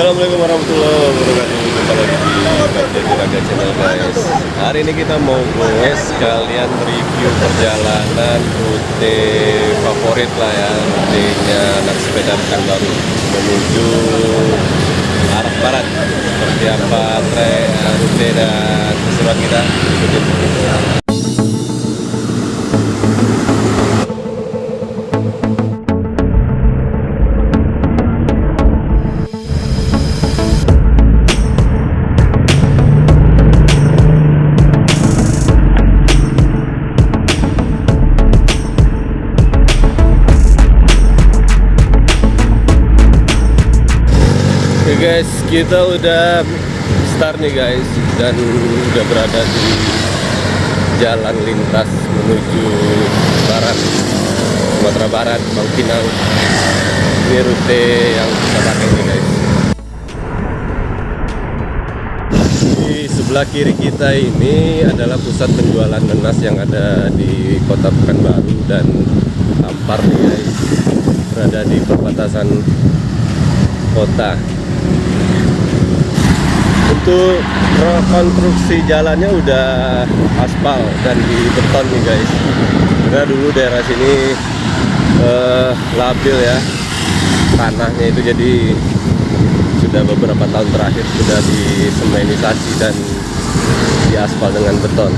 Assalamualaikum warahmatullahi wabarakatuh. Jumpa lagi di Jadi Raga Channel guys Hari ini kita mau gue sekalian review perjalanan rute favorit lah ya Rutenya anak sepeda baru. Menuju arah barat. Seperti apa rute dan keseruan kita Oke guys, kita udah start nih guys dan udah berada di jalan lintas menuju barat Sumatera Barat, Bangkinang. Ini rute yang kita pakai nih guys. Di sebelah kiri kita ini adalah pusat penjualan nenas yang ada di Kota Pekanbaru dan Ampar nih guys. Berada di perbatasan kota untuk rekonstruksi jalannya udah aspal dan di beton nih guys. Karena dulu daerah sini eh, labil ya. Tanahnya itu jadi sudah beberapa tahun terakhir sudah disemenisasi dan diaspal dengan beton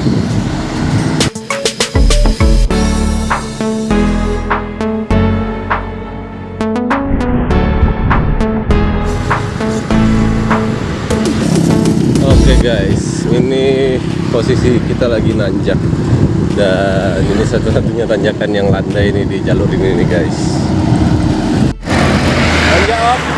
guys, ini posisi kita lagi nanjak dan ini satu-satunya tanjakan yang landai ini di jalur ini nih guys. Nanjak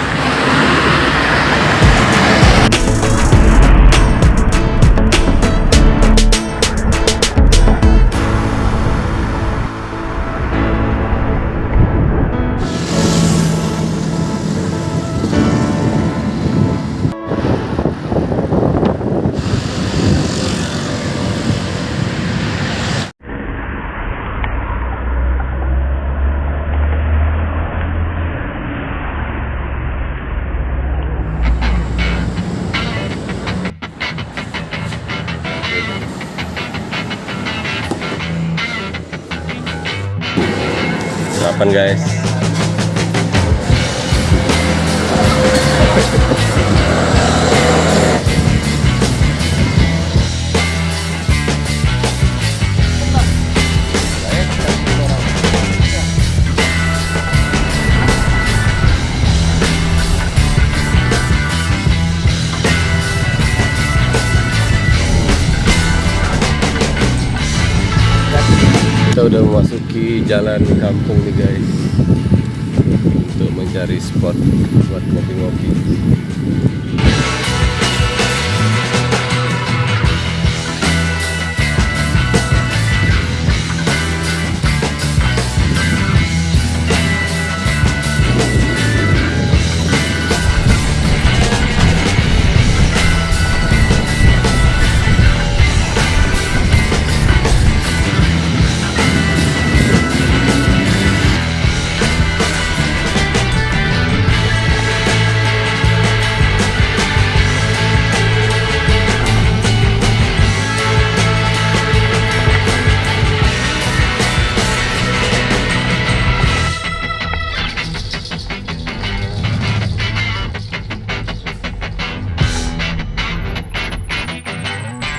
Kapan guys? Kita udah memasuki jalan kampung nih guys. Untuk mencari spot buat ngopi-ngopi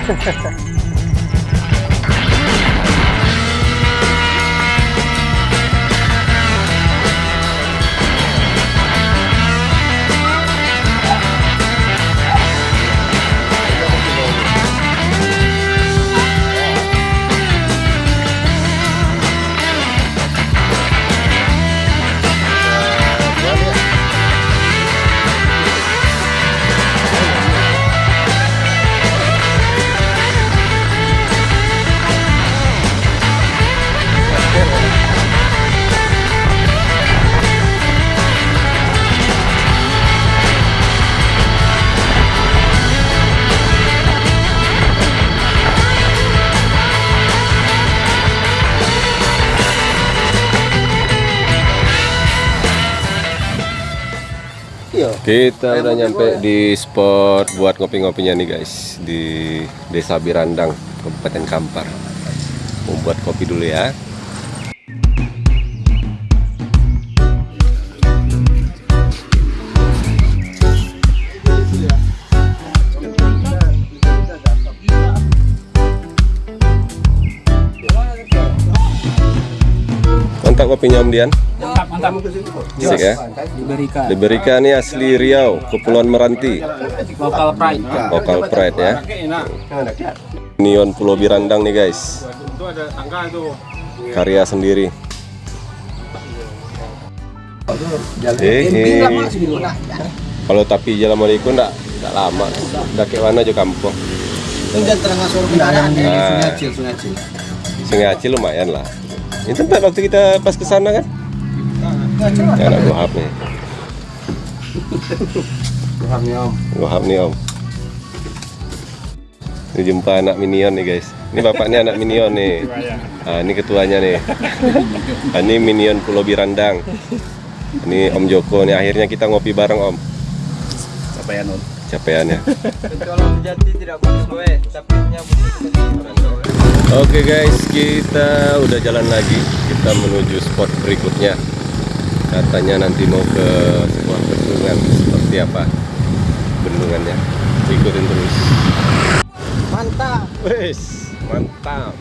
Ha ha ha. Kita udah nyampe di spot buat ngopi-ngopinya nih guys di Desa Birandang, Kabupaten Kampar. Mau buat kopi dulu ya. Mantap kopinya Om Dian. Mantap, mantap. Asik ya. Diberikan Diberikan ini asli Riau, Kepulauan Meranti. lokal pride. Lokal pride ya. Neon Pulau Birandang nih guys. Karya sendiri. Kalau tapi jalan Malayku enggak enggak lama. Udah kayak mana aja kampung. Dan tengah sore kendaraan di. Sungai Acil, Sungai Acil. Sungai Acil lumayan lah. Ini tempat waktu kita pas ke sana kan? Ya anak Gohab nih. Gohab nih om. Ini jumpa anak minion nih guys. Ini bapaknya anak minion nih. Ah, ini ketuanya nih. Ah, ini minion Pulau Birandang. Ini Om Joko nih. Akhirnya kita ngopi bareng Om. Capaian om. Tapi nyambut Oke guys, kita udah jalan lagi. Kita menuju spot berikutnya. Katanya nanti mau ke sebuah bendungan. Seperti apa bendungannya? Ikutin terus. Mantap. Wes, mantap.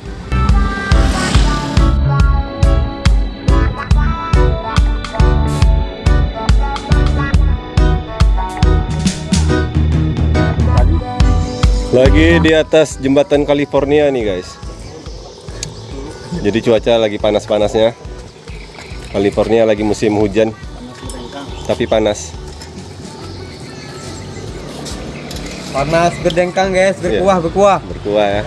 Lagi di atas jembatan California nih guys. Jadi cuaca lagi panas-panasnya. California lagi musim hujan. Tapi panas. Panas berdengkang guys, berkuah, berkuah. Berkuah ya.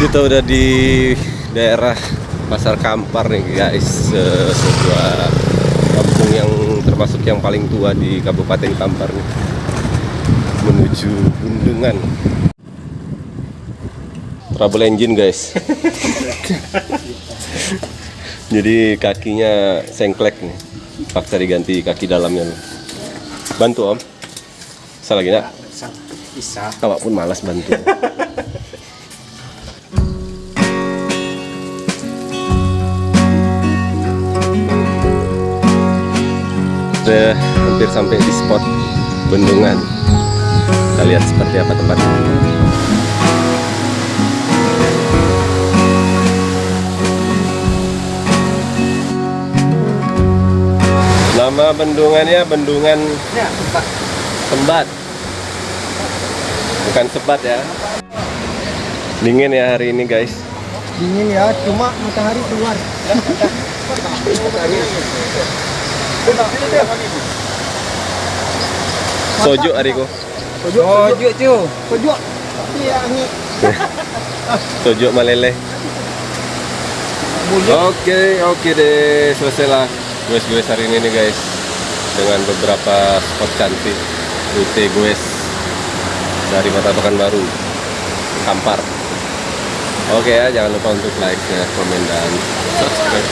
Kita udah di daerah Pasar Kampar nih guys, Se- sebuah kampung yang termasuk yang paling tua di Kabupaten Kampar nih. Menuju Bundungan. Trouble engine guys. Jadi kakinya sengklek nih. Paksa diganti kaki dalamnya. nih. Bantu om. Bisa lagi nak? Bisa. Kawak pun malas bantu. Sudah hampir sampai di spot bendungan. Kita lihat seperti apa tempatnya. Nama bendungannya bendungan Ya. Sembat. Bukan sebat ya. Dingin ya hari ini guys. Dingin ya, cuma matahari keluar. Sojo hariku. Pojok, Oh, juk cu. pojok. Iya, ini. Sojo malele. Oke, oke deh. Selesai lah gue hari ini nih guys. Dengan beberapa spot cantik. Rute gue dari Kota Pekanbaru. Kampar. Oke ya, jangan lupa untuk like, share, komen, dan subscribe.